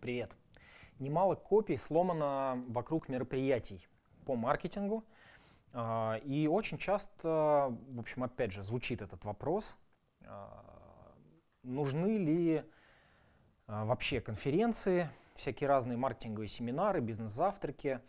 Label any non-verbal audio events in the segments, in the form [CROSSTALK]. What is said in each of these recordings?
Привет. Немало копий сломано вокруг мероприятий по маркетингу. А, и очень часто, в общем, опять же, звучит этот вопрос, а, нужны ли а, вообще конференции, всякие разные маркетинговые семинары, бизнес-завтраки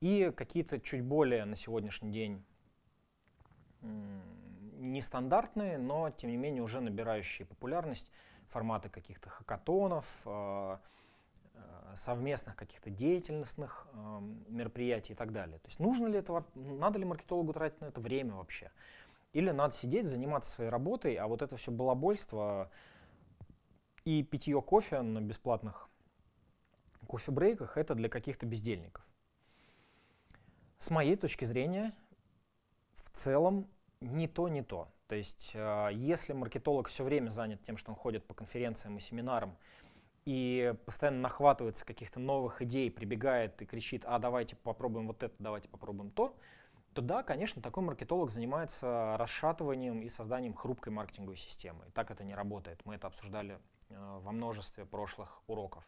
и какие-то чуть более на сегодняшний день нестандартные, но тем не менее уже набирающие популярность форматы каких-то хакатонов, совместных каких-то деятельностных э, мероприятий и так далее. То есть нужно ли это, надо ли маркетологу тратить на это время вообще? Или надо сидеть, заниматься своей работой, а вот это все балабольство и питье кофе на бесплатных кофе-брейках это для каких-то бездельников. С моей точки зрения, в целом не то, не то. То есть, э, если маркетолог все время занят тем, что он ходит по конференциям и семинарам, и постоянно нахватывается каких-то новых идей, прибегает и кричит, а давайте попробуем вот это, давайте попробуем то, то да, конечно, такой маркетолог занимается расшатыванием и созданием хрупкой маркетинговой системы. И так это не работает. Мы это обсуждали э, во множестве прошлых уроков.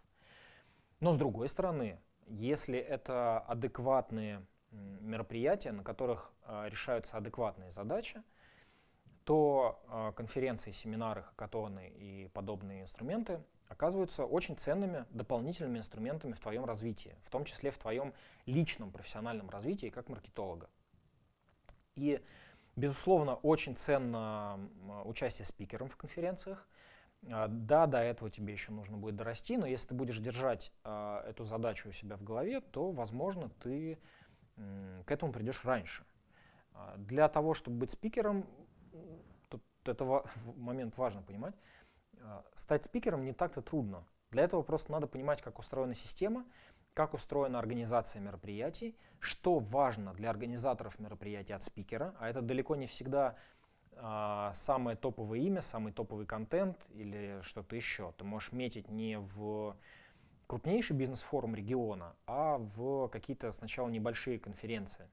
Но с другой стороны, если это адекватные мероприятия, на которых э, решаются адекватные задачи, то э, конференции, семинары, хакатоны и подобные инструменты оказываются очень ценными дополнительными инструментами в твоем развитии, в том числе в твоем личном профессиональном развитии как маркетолога. И, безусловно, очень ценно участие спикером в конференциях. Э, да, до этого тебе еще нужно будет дорасти, но если ты будешь держать э, эту задачу у себя в голове, то, возможно, ты к этому придешь раньше. А, для того, чтобы быть спикером, тут это [LAUGHS] момент важно понимать, а, стать спикером не так-то трудно. Для этого просто надо понимать, как устроена система, как устроена организация мероприятий, что важно для организаторов мероприятий от спикера, а это далеко не всегда а, самое топовое имя, самый топовый контент или что-то еще. Ты можешь метить не в крупнейший бизнес-форум региона, а в какие-то сначала небольшие конференции.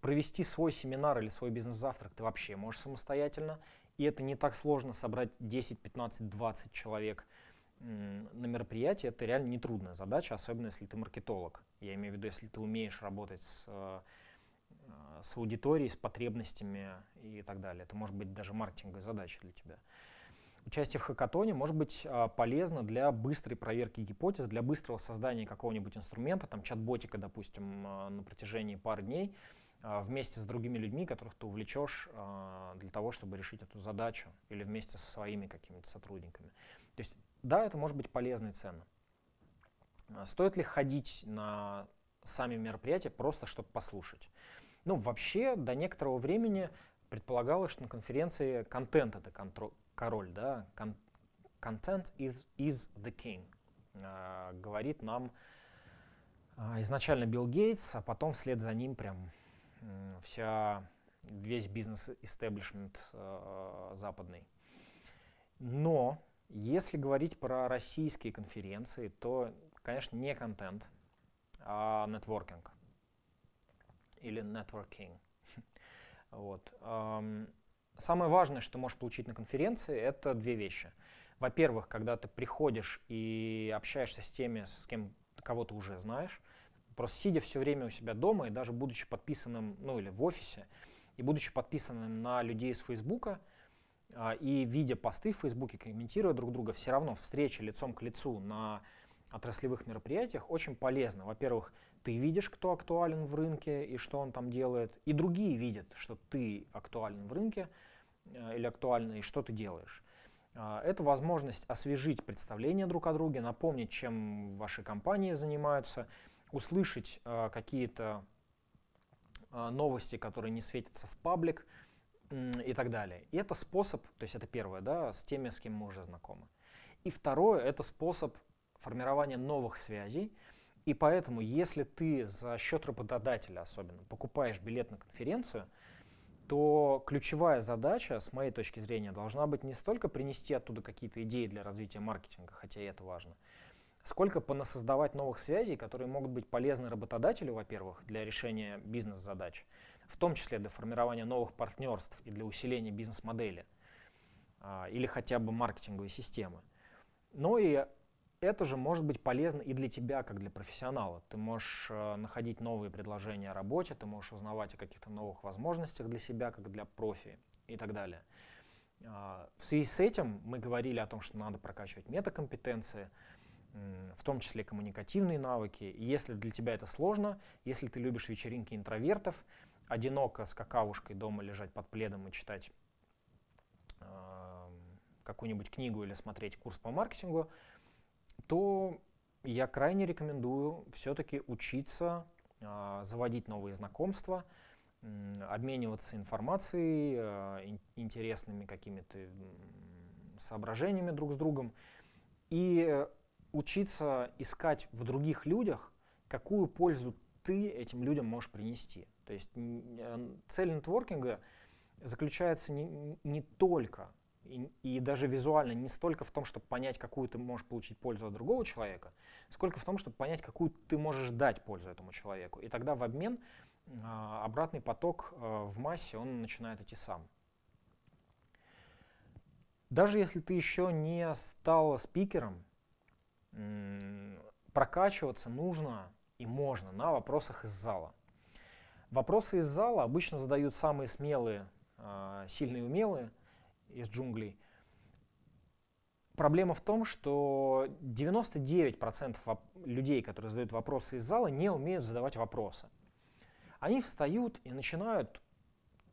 Провести свой семинар или свой бизнес-завтрак ты вообще можешь самостоятельно, и это не так сложно собрать 10, 15, 20 человек на мероприятие, это реально нетрудная задача, особенно если ты маркетолог. Я имею в виду, если ты умеешь работать с, э, с аудиторией, с потребностями и так далее. Это может быть даже маркетинговая задача для тебя. Участие в хакатоне может быть а, полезно для быстрой проверки гипотез, для быстрого создания какого-нибудь инструмента, там чат-ботика, допустим, а, на протяжении пары дней, а, вместе с другими людьми, которых ты увлечешь для того, чтобы решить эту задачу, или вместе со своими какими-то сотрудниками. То есть, да, это может быть полезно и ценно. Стоит ли ходить на сами мероприятия просто, чтобы послушать? Ну, вообще, до некоторого времени предполагалось, что на конференции контент — это король, да, content is, is the king, а, говорит нам а, изначально Билл Гейтс, а потом вслед за ним прям вся, весь бизнес-истеблишмент а, западный. Но если говорить про российские конференции, то, конечно, не контент, а нетворкинг или networking. Вот. Самое важное, что можешь получить на конференции, это две вещи. Во-первых, когда ты приходишь и общаешься с теми, с кем кого ты уже знаешь, просто сидя все время у себя дома и даже будучи подписанным, ну или в офисе, и будучи подписанным на людей из Фейсбука, а, и видя посты в Фейсбуке, комментируя друг друга, все равно встреча лицом к лицу на отраслевых мероприятиях очень полезно. Во-первых, ты видишь, кто актуален в рынке и что он там делает, и другие видят, что ты актуален в рынке э, или актуальный, и что ты делаешь. Э, это возможность освежить представление друг о друге, напомнить, чем ваши компании занимаются, услышать э, какие-то э, новости, которые не светятся в паблик и так далее. И это способ, то есть это первое, да, с теми, с кем мы уже знакомы. И второе, это способ формирования новых связей. И поэтому, если ты за счет работодателя особенно покупаешь билет на конференцию, то ключевая задача, с моей точки зрения, должна быть не столько принести оттуда какие-то идеи для развития маркетинга, хотя и это важно, сколько понасоздавать новых связей, которые могут быть полезны работодателю, во-первых, для решения бизнес-задач, в том числе для формирования новых партнерств и для усиления бизнес-модели а, или хотя бы маркетинговой системы. Но и это же может быть полезно и для тебя, как для профессионала. Ты можешь э, находить новые предложения о работе, ты можешь узнавать о каких-то новых возможностях для себя, как для профи и так далее. Э, в связи с этим мы говорили о том, что надо прокачивать метакомпетенции, в том числе коммуникативные навыки. Если для тебя это сложно, если ты любишь вечеринки интровертов, одиноко с какавушкой дома лежать под пледом и читать э, какую-нибудь книгу или смотреть курс по маркетингу, то я крайне рекомендую все-таки учиться, э, заводить новые знакомства, обмениваться информацией, э, интересными какими-то соображениями друг с другом и учиться искать в других людях, какую пользу ты этим людям можешь принести. То есть э, цель нетворкинга заключается не, не только и, и даже визуально не столько в том, чтобы понять, какую ты можешь получить пользу от другого человека, сколько в том, чтобы понять, какую ты можешь дать пользу этому человеку. И тогда в обмен а, обратный поток а, в массе, он начинает идти сам. Даже если ты еще не стал спикером, прокачиваться нужно и можно на вопросах из зала. Вопросы из зала обычно задают самые смелые, а, сильные и умелые из джунглей. Проблема в том, что 99% людей, которые задают вопросы из зала, не умеют задавать вопросы. Они встают и начинают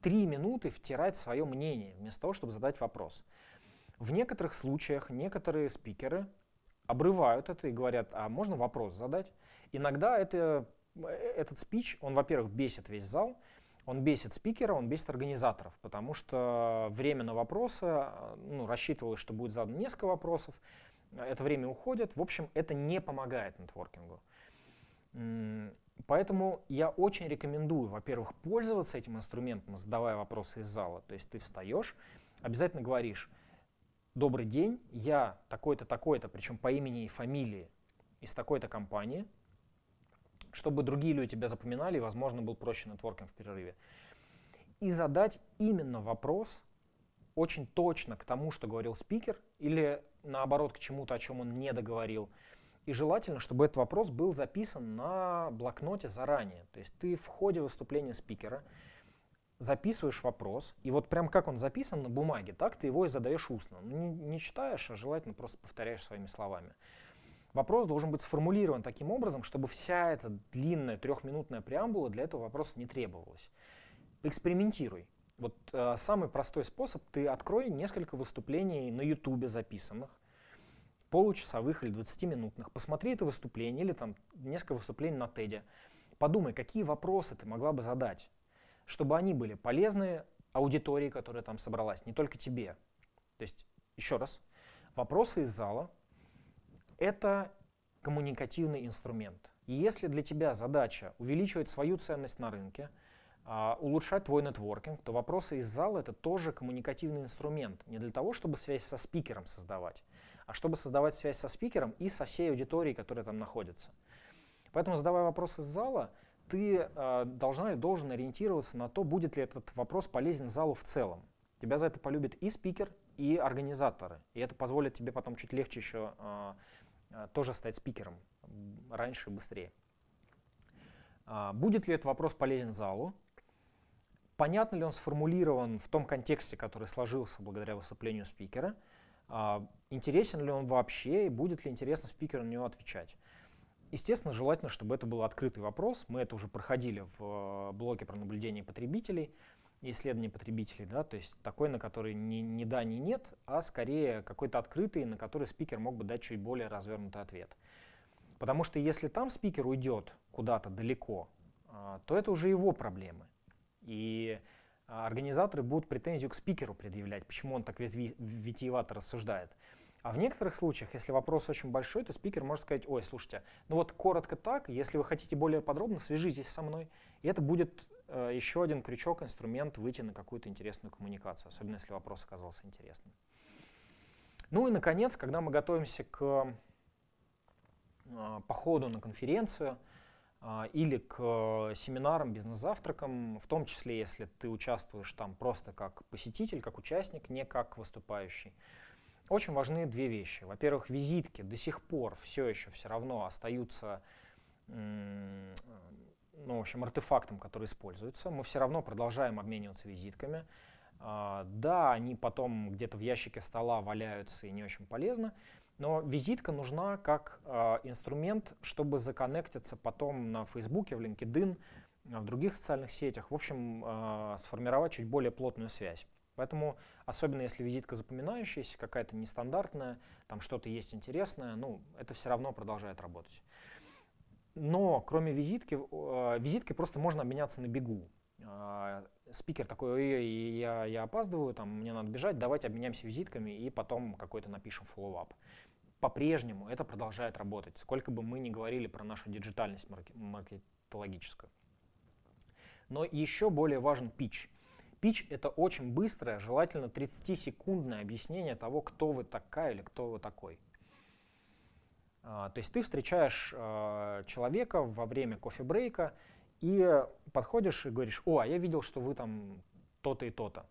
три минуты втирать свое мнение, вместо того, чтобы задать вопрос. В некоторых случаях некоторые спикеры обрывают это и говорят, а можно вопрос задать? Иногда это, э, этот спич, он, во-первых, бесит весь зал, он бесит спикера, он бесит организаторов, потому что время на вопросы, ну, рассчитывалось, что будет задано несколько вопросов, это время уходит, в общем, это не помогает нетворкингу. Поэтому я очень рекомендую, во-первых, пользоваться этим инструментом, задавая вопросы из зала. То есть ты встаешь, обязательно говоришь, добрый день, я такой-то, такой-то, причем по имени и фамилии из такой-то компании, чтобы другие люди тебя запоминали и, возможно, был проще нетворкинг в перерыве. И задать именно вопрос очень точно к тому, что говорил спикер, или наоборот к чему-то, о чем он не договорил. И желательно, чтобы этот вопрос был записан на блокноте заранее. То есть ты в ходе выступления спикера записываешь вопрос, и вот прям как он записан на бумаге, так ты его и задаешь устно. Ну, не, не читаешь, а желательно просто повторяешь своими словами. Вопрос должен быть сформулирован таким образом, чтобы вся эта длинная трехминутная преамбула для этого вопроса не требовалась. Экспериментируй. Вот э, самый простой способ, ты открой несколько выступлений на ютубе записанных, получасовых или 20-минутных, посмотри это выступление или там несколько выступлений на TED, подумай, какие вопросы ты могла бы задать чтобы они были полезны аудитории, которая там собралась, не только тебе. То есть, еще раз, вопросы из зала — это коммуникативный инструмент. И если для тебя задача увеличивать свою ценность на рынке, Uh, улучшать твой нетворкинг, то вопросы из зала — это тоже коммуникативный инструмент. Не для того, чтобы связь со спикером создавать, а чтобы создавать связь со спикером и со всей аудиторией, которая там находится. Поэтому, задавая вопросы из зала, ты э, должна или должен ориентироваться на то, будет ли этот вопрос полезен залу в целом. Тебя за это полюбит и спикер, и организаторы. И это позволит тебе потом чуть легче еще э, тоже стать спикером раньше и быстрее. Э, будет ли этот вопрос полезен залу? Понятно ли он сформулирован в том контексте, который сложился благодаря выступлению спикера? Э, интересен ли он вообще и будет ли интересно спикеру на него отвечать? Естественно, желательно, чтобы это был открытый вопрос. Мы это уже проходили в э, блоке про наблюдение потребителей, исследование потребителей, да, то есть такой, на который ни, ни да, ни нет, а скорее какой-то открытый, на который спикер мог бы дать чуть более развернутый ответ. Потому что если там спикер уйдет куда-то далеко, а, то это уже его проблемы. И организаторы будут претензию к спикеру предъявлять, почему он так витиевато рассуждает. А в некоторых случаях, если вопрос очень большой, то спикер может сказать, ой, слушайте, ну вот коротко так, если вы хотите более подробно, свяжитесь со мной. И это будет э, еще один крючок, инструмент выйти на какую-то интересную коммуникацию, особенно если вопрос оказался интересным. Ну и, наконец, когда мы готовимся к э, походу на конференцию э, или к семинарам, бизнес-завтракам, в том числе, если ты участвуешь там просто как посетитель, как участник, не как выступающий, очень важны две вещи. Во-первых, визитки до сих пор все еще все равно остаются ну, в общем, артефактом, который используется. Мы все равно продолжаем обмениваться визитками. А, да, они потом где-то в ящике стола валяются и не очень полезно, но визитка нужна как а, инструмент, чтобы законнектиться потом на Фейсбуке, в LinkedIn, в других социальных сетях, в общем, а, сформировать чуть более плотную связь. Поэтому, особенно если визитка запоминающаяся, какая-то нестандартная, там что-то есть интересное, ну, это все равно продолжает работать. Но кроме визитки, э, визиткой просто можно обменяться на бегу. Э, спикер такой, ой, я, я опаздываю, там, мне надо бежать, давайте обменяемся визитками и потом какой-то напишем follow-up. По-прежнему это продолжает работать, сколько бы мы ни говорили про нашу диджитальность маркетологическую. Но еще более важен pitch. Pitch — это очень быстрое, желательно 30-секундное объяснение того, кто вы такая или кто вы такой. А, то есть ты встречаешь а, человека во время кофе-брейка и подходишь и говоришь, о, а я видел, что вы там то-то и то-то.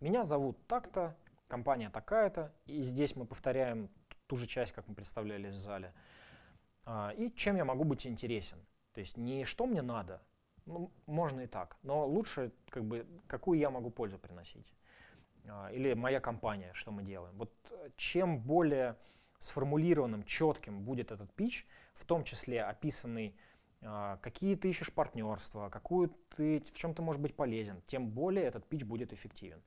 Меня зовут так-то, компания такая-то, и здесь мы повторяем ту же часть, как мы представляли в зале. А, и чем я могу быть интересен? То есть не что мне надо, ну, можно и так, но лучше, как бы, какую я могу пользу приносить. Или моя компания, что мы делаем. Вот чем более сформулированным, четким будет этот пич, в том числе описанный, а, какие ты ищешь партнерства, какую ты, в чем ты можешь быть полезен, тем более этот пич будет эффективен.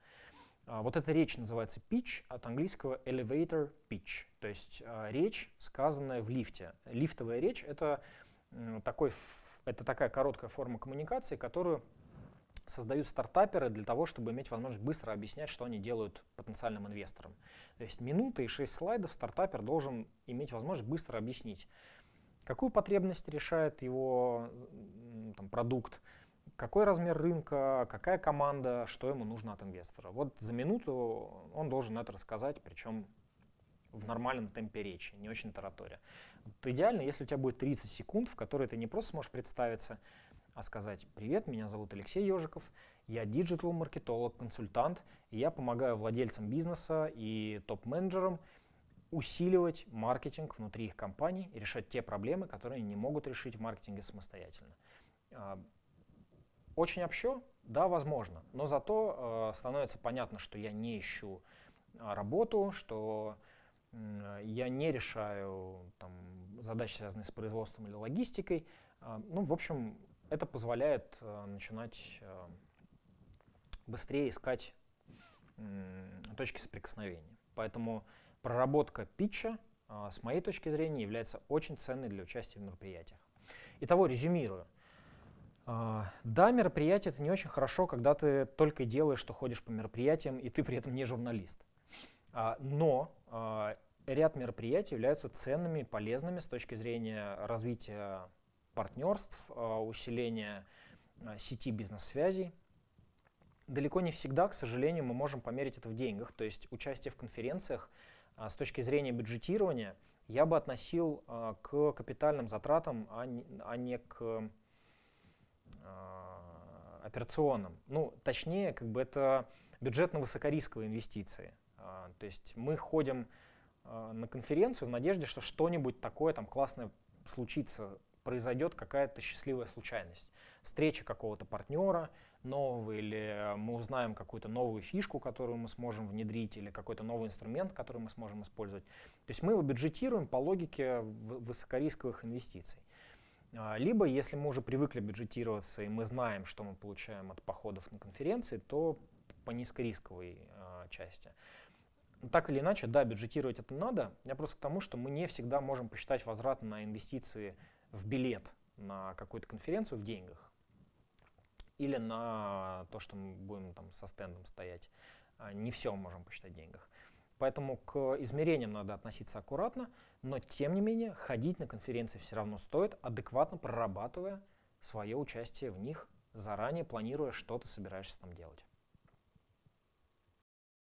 А, вот эта речь называется pitch, от английского elevator pitch, то есть а, речь, сказанная в лифте. Лифтовая речь — это, такой, это такая короткая форма коммуникации, которую создают стартаперы для того, чтобы иметь возможность быстро объяснять, что они делают потенциальным инвесторам. То есть минуты и 6 слайдов стартапер должен иметь возможность быстро объяснить, какую потребность решает его там, продукт, какой размер рынка, какая команда, что ему нужно от инвестора. Вот за минуту он должен это рассказать, причем в нормальном темпе речи, не очень таратория. Вот идеально, если у тебя будет 30 секунд, в которые ты не просто сможешь представиться, а сказать «Привет, меня зовут Алексей Ежиков, я диджитал-маркетолог, консультант, и я помогаю владельцам бизнеса и топ-менеджерам усиливать маркетинг внутри их компаний и решать те проблемы, которые они не могут решить в маркетинге самостоятельно». А, очень общо? Да, возможно, но зато э, становится понятно, что я не ищу а, работу, что я не решаю там, задачи, связанные с производством или логистикой. Ну, в общем, это позволяет э, начинать э, быстрее искать точки соприкосновения. Поэтому проработка питча, э, с моей точки зрения, является очень ценной для участия в мероприятиях. Итого, резюмирую. Да, мероприятие это не очень хорошо, когда ты только делаешь, что ходишь по мероприятиям, и ты при этом не журналист. Uh, но ряд мероприятий являются ценными, полезными с точки зрения развития партнерств, а, усиления а, сети бизнес-связей. Далеко не всегда, к сожалению, мы можем померить это в деньгах. То есть участие в конференциях а, с точки зрения бюджетирования я бы относил к капитальным затратам, а не, к операционным. Ну, точнее, как бы это бюджетно-высокорисковые инвестиции. То есть мы ходим на конференцию в надежде, что что-нибудь такое там классное случится произойдет какая-то счастливая случайность. Встреча какого-то партнера нового, или мы узнаем какую-то новую фишку, которую мы сможем внедрить, или какой-то новый инструмент, который мы сможем использовать. То есть мы его бюджетируем по логике высокорисковых инвестиций. А, либо, если мы уже привыкли бюджетироваться, и мы знаем, что мы получаем от походов на конференции, то по низкорисковой э, части. Так или иначе, да, бюджетировать это надо. Я просто к тому, что мы не всегда можем посчитать возврат на инвестиции в билет на какую-то конференцию в деньгах или на то, что мы будем там со стендом стоять. А, не все можем посчитать в деньгах. Поэтому к измерениям надо относиться аккуратно, но тем не менее ходить на конференции все равно стоит, адекватно прорабатывая свое участие в них, заранее планируя, что ты собираешься там делать.